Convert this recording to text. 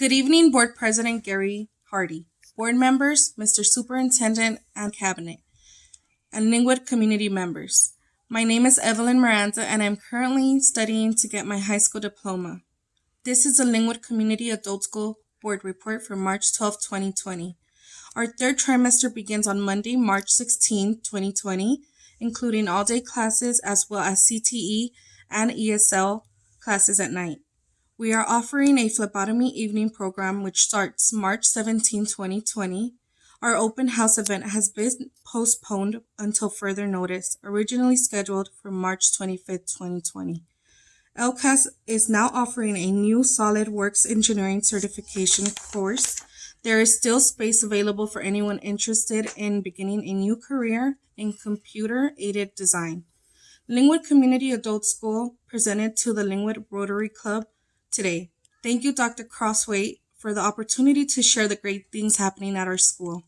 Good evening, Board President Gary Hardy, board members, Mr. Superintendent and Cabinet, and Lynwood community members. My name is Evelyn Miranda and I'm currently studying to get my high school diploma. This is the Lynwood Community Adult School Board Report for March 12, 2020. Our third trimester begins on Monday, March 16, 2020, including all-day classes as well as CTE and ESL classes at night. We are offering a phlebotomy evening program which starts March 17, 2020. Our open house event has been postponed until further notice, originally scheduled for March 25, 2020. LCAS is now offering a new SolidWorks engineering certification course. There is still space available for anyone interested in beginning a new career in computer aided design. Lynwood Community Adult School presented to the Lynwood Rotary Club today. Thank you, Dr. Crosthwaite, for the opportunity to share the great things happening at our school.